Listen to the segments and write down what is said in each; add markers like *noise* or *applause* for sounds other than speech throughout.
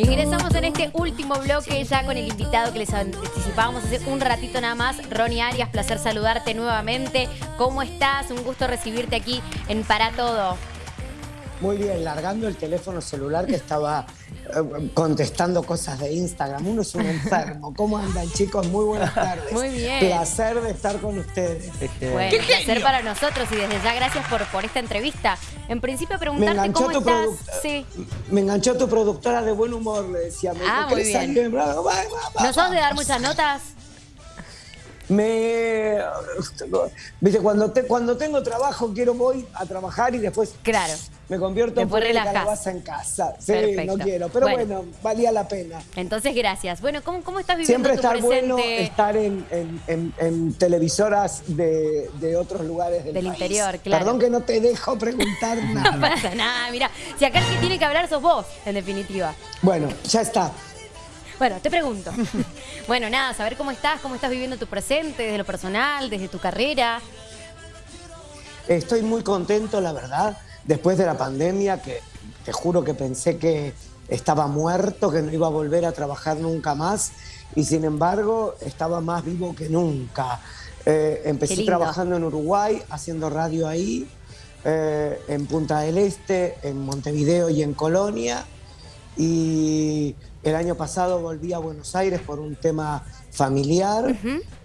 Ingresamos en este último bloque ya con el invitado que les anticipábamos hace un ratito nada más, Ronnie Arias, placer saludarte nuevamente. ¿Cómo estás? Un gusto recibirte aquí en Para Todo. Muy bien, largando el teléfono celular que estaba contestando cosas de Instagram. Uno es un *laughs* enfermo. ¿Cómo andan, chicos? Muy buenas tardes. Muy bien. Placer de estar con ustedes. Bueno, placer para nosotros y desde ya gracias por, por esta entrevista. En principio preguntarte cómo estás. Sí. Me enganchó tu productora de buen humor, le decía. Me ah, muy bien. ¿No sos de dar muchas notas? Me viste cuando cuando tengo trabajo quiero voy a trabajar y después claro. me convierto en calabaza en casa. Sí no quiero pero bueno. valía la pena. Entonces gracias. Bueno cómo, cómo estás viviendo siempre estar bueno estar en, en, televisoras de, de, otros lugares del, del interior claro. Perdón que no te dejo preguntar *laughs* nada. no pasa nada mira si acá el que tiene que hablar sos vos en definitiva. Bueno ya está bueno, te pregunto. *laughs* bueno, nada, saber cómo estás, cómo estás viviendo tu presente, desde lo personal, desde tu carrera. Estoy muy contento, la verdad, después de la pandemia, que te juro que pensé que estaba muerto, que no iba a volver a trabajar nunca más, y sin embargo estaba más vivo que nunca. Eh, empecé trabajando en Uruguay, haciendo radio ahí, eh, en Punta del Este, en Montevideo y en Colonia, y el año pasado volví a Buenos Aires por un tema familiar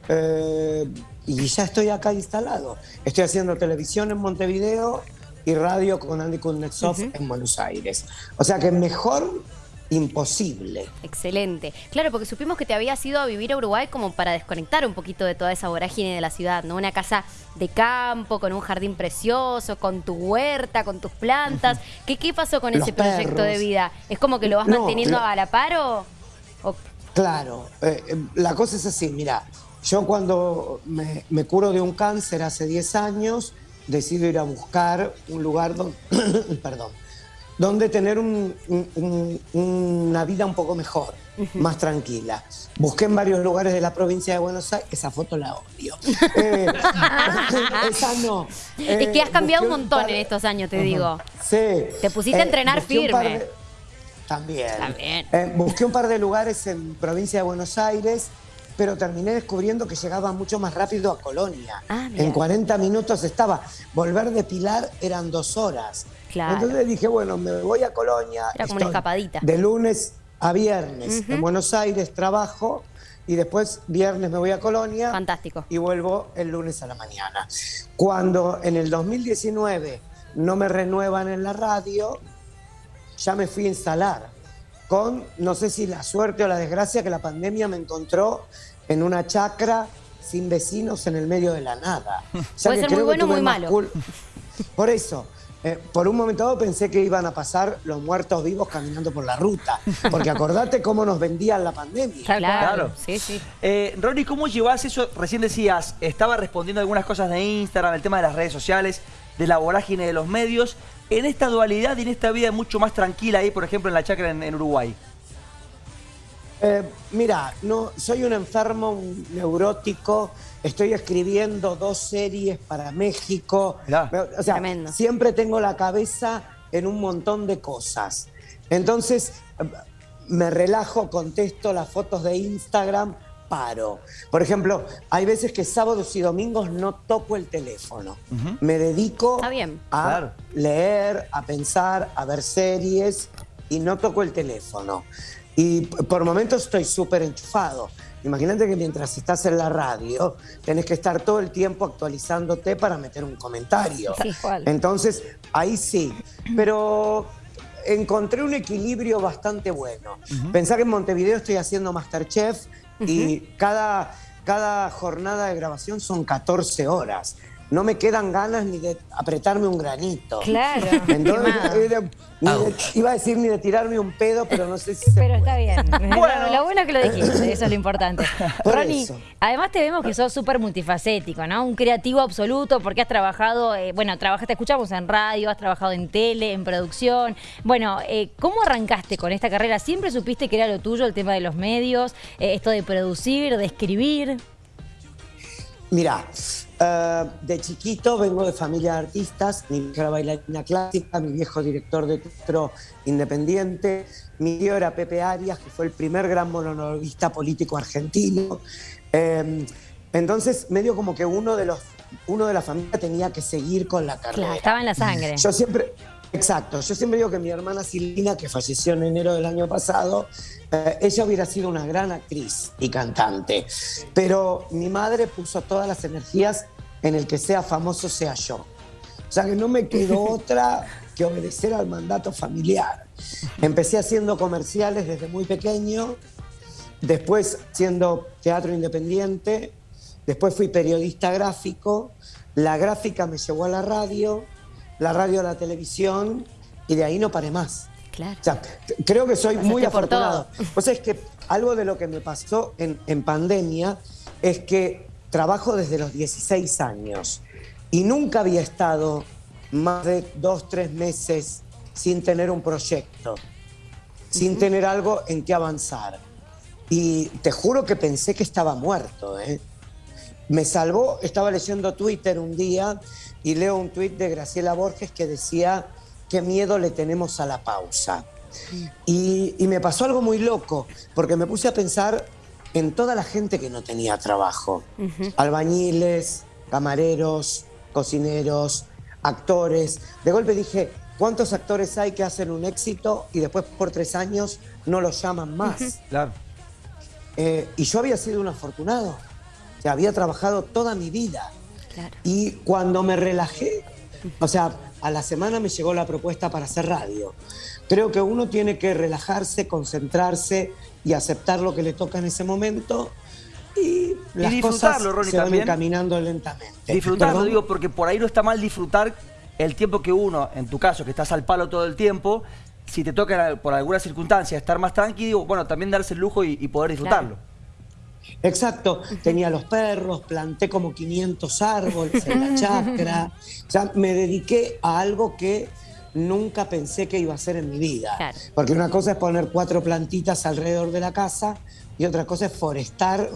eh, y ya estoy acá instalado. Estoy haciendo televisión en Montevideo y radio con Andy Kuznetsov en Buenos Aires. O sea que mejor imposible. Excelente. Claro, porque supimos que te habías ido a vivir a Uruguay como para desconectar un poquito de toda esa vorágine de la ciudad, ¿no? Una casa de campo, con un jardín precioso, con tu huerta, con tus plantas. ¿Qué, qué pasó con ese proyecto de vida? ¿Es como que lo vas manteniendo a la par o...? Claro, eh, eh, la cosa es así, mira, yo cuando me, me curo de un cáncer hace 10 años, decido ir a buscar un lugar donde... *coughs* perdón donde tener una vida un poco mejor, más tranquila. Busqué en varios lugares de la provincia de Buenos Aires, esa foto la odio. *laughs* Eh, *laughs* esa no. es que has eh, cambiado un montón en estos años, te digo. Sí. Te pusiste a eh, entrenar firme. También. También. busqué un par de lugares en provincia de Buenos Aires pero terminé descubriendo que llegaba mucho más rápido a Colonia. Ah, en 40 minutos estaba. Volver de Pilar eran dos horas. Entonces dije, bueno, me voy a Colonia. Era como una escapadita. De lunes a viernes en Buenos Aires trabajo y después viernes me voy a Colonia. Fantástico. Y vuelvo el lunes a la mañana. Cuando en el 2019 no me renuevan en la radio, ya me fui a instalar con, no sé si la suerte o la desgracia, que la pandemia me encontró en una chacra sin vecinos en el medio de la nada. *laughs* Puede ser muy bueno o muy malo. Por eso, eh, por un momento dado pensé que iban a pasar los muertos vivos caminando por la ruta. *laughs* Porque acordate cómo nos vendían la pandemia. Claro, sí, sí. Eh, Ronnie, ¿cómo llevas eso? Recién decías, estaba respondiendo algunas cosas de Instagram, el tema de las redes sociales, de la vorágine de los medios en esta dualidad y en esta vida mucho más tranquila ahí, por ejemplo, en la chacra en, Uruguay? Eh, mira, no, soy un enfermo neurótico, estoy escribiendo dos series para México. O sea, siempre tengo la cabeza en un montón de cosas. Entonces, me relajo, contesto las fotos de Instagram, paro. Por ejemplo, hay veces que sábados y domingos no toco el teléfono. Me dedico a leer, a pensar, a ver series y no toco el teléfono. Y por momentos estoy súper enchufado. Imagínate que mientras estás en la radio, tenés que estar todo el tiempo actualizándote para meter un comentario. Entonces, ahí sí. Pero encontré un equilibrio bastante bueno. Pensar que en Montevideo estoy haciendo Masterchef y cada, cada jornada de grabación son 14 horas no me quedan ganas ni de apretarme un granito. Claro. *laughs* iba a decir ni de tirarme un pedo, pero no sé si se Pero está bien. *laughs* Bueno. Lo, bueno es que lo dijiste, *laughs* eso es lo importante. Ronnie, además te vemos que sos súper multifacético, ¿no? Un creativo absoluto porque has trabajado, eh, bueno, trabajaste, escuchamos en radio, has trabajado en tele, en producción. Bueno, eh, ¿cómo arrancaste con esta carrera? ¿Siempre supiste que era lo tuyo el tema de los medios, eh, esto de producir, de escribir? Mira, Eh, de chiquito vengo de familia de artistas, mi vieja era bailarina clásica, mi viejo director de teatro independiente, mi tío era Pepe Arias, que fue el primer gran monologuista político argentino. Em, entonces, medio como que uno de los uno de la familia tenía que seguir con la carrera. Claro, estaba en la sangre. Yo siempre, exacto, yo siempre digo que mi hermana Silvina, que falleció en enero del año pasado, eh, ella hubiera sido una gran actriz y cantante, pero mi madre puso todas las energías en el que sea famoso sea yo. O sea que no me quedó *laughs* otra que obedecer al mandato familiar. Empecé haciendo comerciales desde muy pequeño, después siendo teatro independiente, después fui periodista gráfico, la gráfica me llevó a la radio, la radio la televisión y de ahí no paré más. Claro. creo que soy muy afortunado. O sea, es que algo de lo que me pasó en, en pandemia es que trabajo desde los 16 años y nunca había estado más de dos, tres meses sin tener un proyecto, sin tener algo en que avanzar. Y te juro que pensé que estaba muerto. ¿eh? Me salvó, estaba leyendo Twitter un día y leo un tuit de Graciela Borges que decía qué miedo le tenemos a la pausa. Y, me pasó algo muy loco, porque me puse a pensar en toda la gente que no tenía trabajo. Albañiles, camareros, cocineros, actores. De golpe dije, ¿cuántos actores hay que hacen un éxito y después por tres años no los llaman más? Claro. Eh, y yo había sido un afortunado. O había trabajado toda mi vida. Y cuando me relajé, o sea, a la semana me llegó la propuesta para hacer radio. Creo que uno tiene que relajarse, concentrarse y aceptar lo que le toca en ese momento y las disfrutarlo, cosas se van caminando lentamente. Disfrutarlo, digo, porque por ahí no está mal disfrutar el tiempo que uno, en tu caso, que estás al palo todo el tiempo, si te toca por alguna circunstancia estar más tranquilo, bueno, también darse el lujo y, poder disfrutarlo. Exacto, tenía los perros, planté como 500 árboles en la *laughs* chacra, o sea, me dediqué a algo que nunca pensé que iba a hacer en mi vida. Porque una cosa es poner cuatro plantitas alrededor de la casa y otra cosa es forestar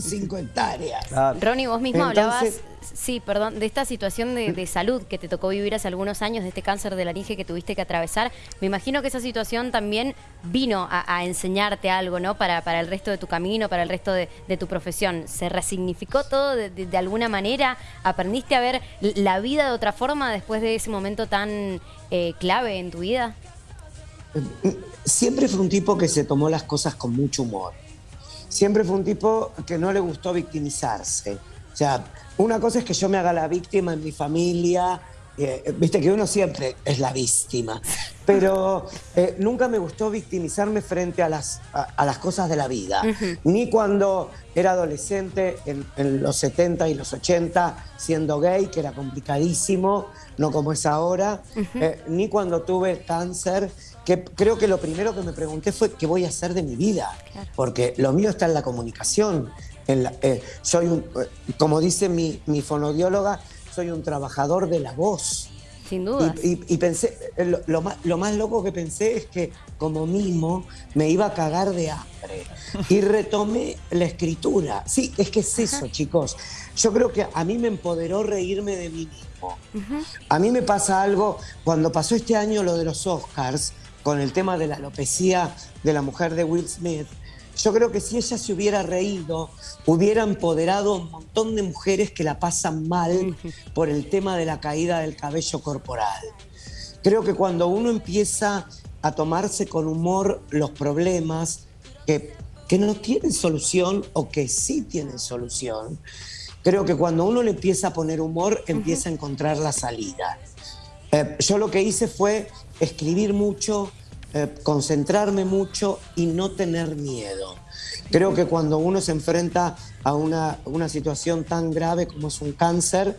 cinco hectáreas. Ronnie, vos mismo hablabas, sí, perdón, de esta situación de, salud que te tocó vivir hace algunos años, de este cáncer de laringe que tuviste que atravesar. Me imagino que esa situación también vino a, enseñarte algo, ¿no? Para, para, el resto de tu camino, para el resto de, tu profesión. ¿Se resignificó todo de, alguna manera? ¿Aprendiste a ver la vida de otra forma después de ese momento tan eh, clave en tu vida? Siempre fue un tipo que se tomó las cosas con mucho humor siempre fue un tipo que no le gustó victimizarse. O sea, una cosa es que yo me haga la víctima en mi familia, eh, viste que uno siempre es la víctima, pero eh, nunca me gustó victimizarme frente a las, a, las cosas de la vida, ni cuando era adolescente en, los 70 y los 80 siendo gay, que era complicadísimo, no como es ahora, eh, ni cuando tuve cáncer que creo que lo primero que me pregunté fue qué voy a hacer de mi vida, porque lo mío está en la comunicación. En eh, soy un, como dice mi, mi, fonodióloga, soy un trabajador de la voz. Sin duda. Y, pensé, eh, lo, más, lo más loco que pensé es que como mismo me iba a cagar de hambre. *laughs* Y retomé la escritura. Sí, es que es eso, chicos. Yo creo que a mí me empoderó reírme de mí mismo. A mí me pasa algo, cuando pasó este año lo de los Oscars, con el tema de la alopecia de la mujer de Will Smith, yo creo que si ella se hubiera reído, hubiera empoderado a un montón de mujeres que la pasan mal por el tema de la caída del cabello corporal. Creo que cuando uno empieza a tomarse con humor los problemas que, que no tienen solución o que sí tienen solución, creo que cuando uno le empieza a poner humor, empieza a encontrar la salida. Eh, yo lo que hice fue escribir mucho, eh, concentrarme mucho y no tener miedo. Creo que cuando uno se enfrenta a una, situación tan grave como es un cáncer,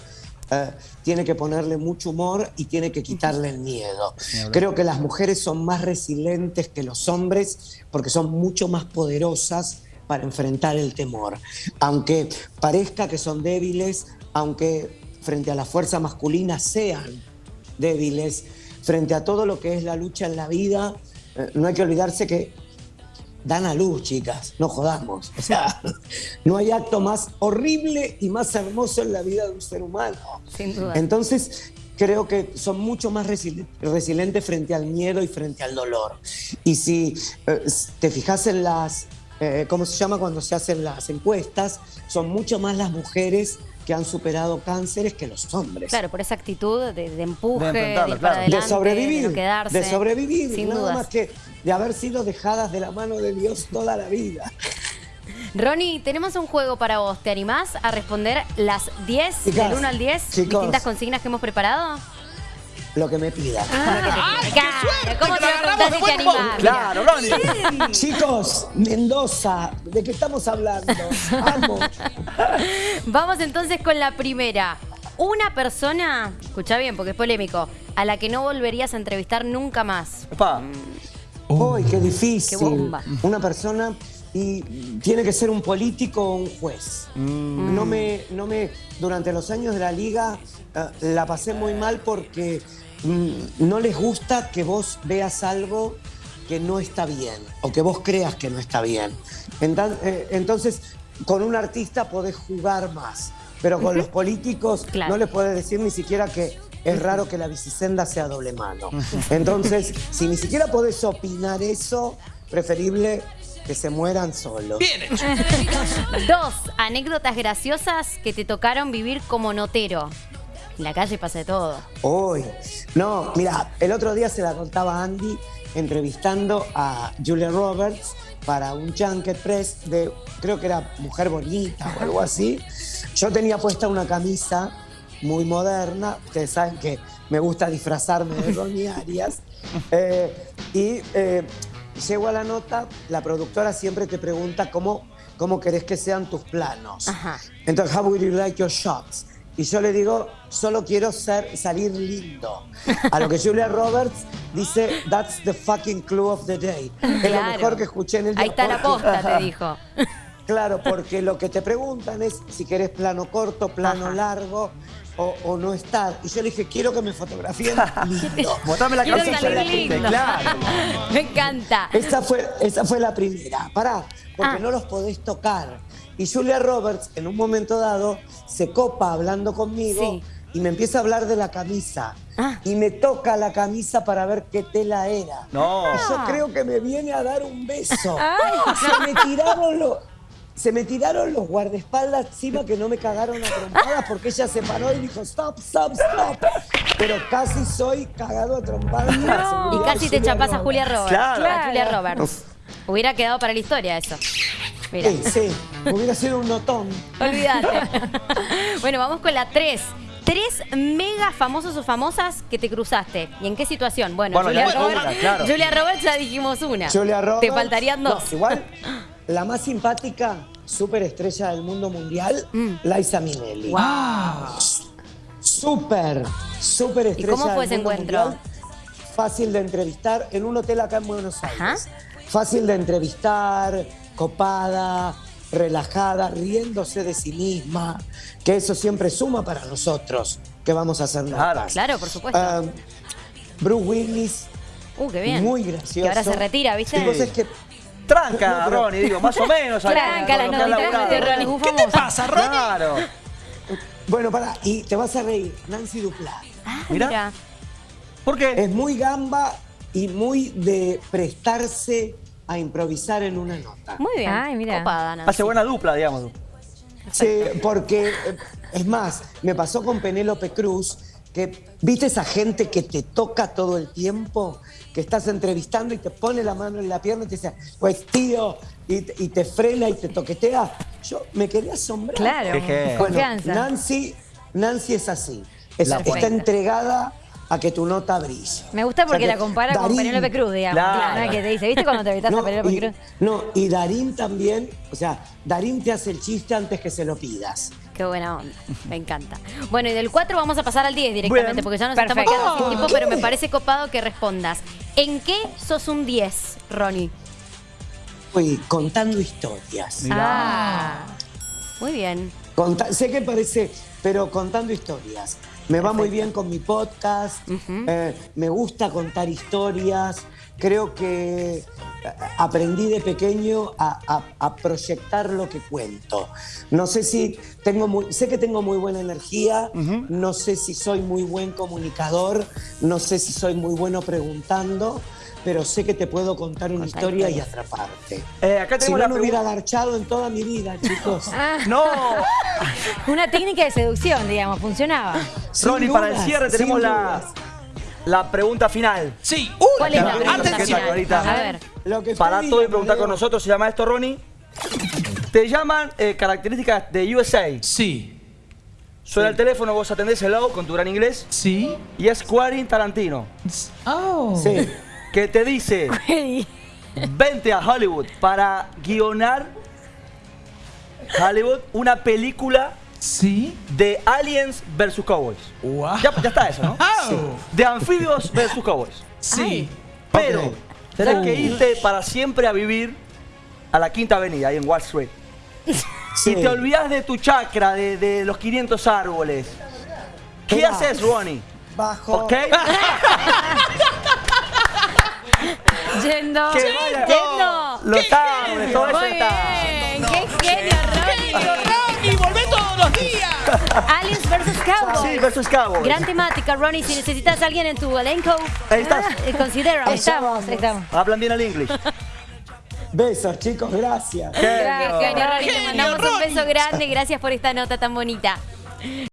eh, tiene que ponerle mucho humor y tiene que quitarle el miedo. Creo que las mujeres son más resilientes que los hombres porque son mucho más poderosas para enfrentar el temor. Aunque parezca que son débiles, aunque frente a la fuerza masculina sean débiles, frente a todo lo que es la lucha en la vida, eh, no hay que olvidarse que dan a luz, chicas, no jodamos. O sea, *laughs* no hay acto más horrible y más hermoso en la vida de un ser humano. Sin duda. Entonces, creo que son mucho más resilientes frente al miedo y frente al dolor. Y si eh, te fijas en las, eh, ¿cómo se llama cuando se hacen las encuestas? Son mucho más las mujeres que han superado cánceres que los hombres. Claro, por esa actitud de, empuje, de, sobrevivir, de, quedarse. de sobrevivir, sin nada más que de haber sido dejadas de la mano de Dios toda la vida. *laughs* Ronnie, tenemos un juego para vos. ¿Te animás a responder las 10, del 1 al 10, distintas consignas que hemos preparado? Lo que me pidan. Ah, ¿Cómo te lo te animás? Claro, Ronnie. Chicos, Mendoza, ¿de qué estamos hablando? Vamos. Vamos entonces con la primera. Una persona, escucha bien porque es polémico, a la que no volverías a entrevistar nunca más. Uy, qué difícil. Qué bomba. Una persona y tiene que ser un político o un juez. Mm. No, me, no me, durante los años de la liga eh, la pasé muy mal porque no les gusta que vos veas algo que no está bien o que vos creas que no está bien. Eh, entonces, con un artista podés jugar más, pero con los políticos no les podés decir ni siquiera que es raro que la bicisenda sea doble mano. Entonces, si ni siquiera podés opinar eso, preferible que se mueran solos. Bien *laughs* Dos, anécdotas graciosas que te tocaron vivir como notero. En la calle pasa de todo. Uy, no, mira, el otro día se la contaba Andy entrevistando a Julia Roberts para un Junket Press de, creo que era Mujer Bonita o algo así. Yo tenía puesta una camisa muy moderna, ustedes saben que me gusta disfrazarme de *laughs* Ronnie Arias, eh, y eh, llego a la nota, la productora siempre te pregunta cómo, cómo querés que sean tus planos. Entonces, how would you like your shots? Y yo le digo, solo quiero ser, salir lindo. A lo que Julia Roberts dice, that's the fucking clue of the day. Es lo mejor que escuché en el día. Ahí está la posta, te dijo. *laughs* Claro, porque lo que te preguntan es si querés plano corto, plano largo o, no estar. Y yo le dije, quiero que me fotografíen *laughs* lindo. Botame la quiero lindo. Claro. *laughs* me encanta. Esa fue, esa fue la primera. Pará, porque ah. no los podés tocar. Y Julia Roberts, en un momento dado, se copa hablando conmigo y me empieza a hablar de la camisa. Ah. Y me toca la camisa para ver qué tela era. No. Y yo creo que me viene a dar un beso. *laughs* Se me tiraron los se me tiraron los guardaespaldas encima que no me cagaron a trompadas porque ella se paró y dijo stop, stop, stop. Pero casi soy cagado a trompadas. Y casi te chapas a Julia Roberts. Claro. A Julia Roberts. Hubiera quedado para la historia eso. Mira. Sí, sí, hubiera sido un notón. Olvídate. *laughs* bueno, vamos con la 3. Tres mega famosos o famosas que te cruzaste. ¿Y en qué situación? Bueno, Julia, Roberts, Julia Roberts ya dijimos una. Julia Roberts. Te faltarían dos. igual la más simpática superestrella del mundo mundial, mm. Liza Minnelli. ¡Wow! Súper, súper estrella. ¿Y cómo fue ese encuentro? fácil de entrevistar en un hotel acá en Buenos Aires. Fácil de entrevistar, copada, relajada, riéndose de sí misma, que eso siempre suma para nosotros, que vamos a hacer Claro, claro por supuesto. Ah, Bruce Willis. Uh, qué bien. Muy gracioso. Que ahora se retira, ¿viste? Entonces que Tranca, Ronnie, digo, más o menos. Tranca la noticia de Ronnie. ¿Qué te pasa, Ronnie? Claro. Bueno, para, y te vas a reír. Nancy Duplá. Ah, mira. ¿Por qué? Es muy gamba y muy de prestarse a improvisar en una nota. Muy bien. Ay, mira. Hace buena dupla, digamos. Sí, porque, eh, es más, me pasó con Penélope Cruz, que viste esa gente que te toca todo el tiempo, que estás entrevistando y te pone la mano en la pierna y te dice, pues tío, y, te frena y te toquetea. Yo me quería asombrar. Claro, confianza. Nancy, Nancy es así, está entregada a que tu nota brille. Me gusta porque la compara con Penélope Cruz, digamos. Claro. Que te dice, ¿viste cuando te entrevistaste a Penélope Cruz? No, y Darín también, o sea, Darín te hace el chiste antes que se lo pidas. Qué buena onda, me encanta. Bueno, y del 4 vamos a pasar al 10 directamente, porque ya nos estamos quedando sin tiempo, pero me parece copado que respondas. ¿En qué sos un 10, Ronnie? Uy, contando historias. Ah, muy bien. sé que parece pero contando historias. Me va muy bien con mi podcast, eh, me gusta contar historias, creo que eh, aprendí de pequeño a, proyectar lo que cuento. No sé si tengo muy, sé que tengo muy buena energía, no sé si soy muy buen comunicador, no sé si soy muy bueno preguntando, pero sé que te puedo contar una historia y atraparte. Eh, acá si no, me hubiera garchado en toda mi vida, *laughs* chicos. Ah. ¡No! *laughs* una técnica de seducción, digamos, funcionaba. Ronnie, para el cierre tenemos la, la pregunta final. Sí. ¿Cuál es la pregunta final? A ver. Lo que para todo y preguntar con nosotros, se llama esto, Ronnie. Te llaman eh, características de USA. Sí. Suena el teléfono, vos atendés el con tu gran inglés. Sí. Y es Quentin Tarantino. Oh. Sí que te dice, vente a Hollywood para guionar Hollywood una película ¿Sí? de Aliens versus Cowboys. Ya, está eso, ¿no? De anfibios *laughs* versus Cowboys. Sí. Pero okay. que irte para siempre a vivir a la Quinta Avenida, ahí en Wall Street. *laughs* Y te olvidas de tu chakra, de, los 500 árboles. ¿Qué haces, Ronnie? Bajo. ¿Ok? *laughs* Yendo. Que vaya. Yendo. Los árboles, todo eso está. Qué genio, Ronnie. Todos los días. *laughs* Aliens versus Cowboys. Sí, versus Cowboys. Gran temática, Ronnie. Si necesitas a alguien en tu elenco, ahí estás. Eh, considera. Ahí estamos, ahí estamos. Hablan bien el inglés. *laughs* Besos, chicos, gracias. Qué genio, Ronnie. Te mandamos un beso grande. Gracias por esta nota tan bonita.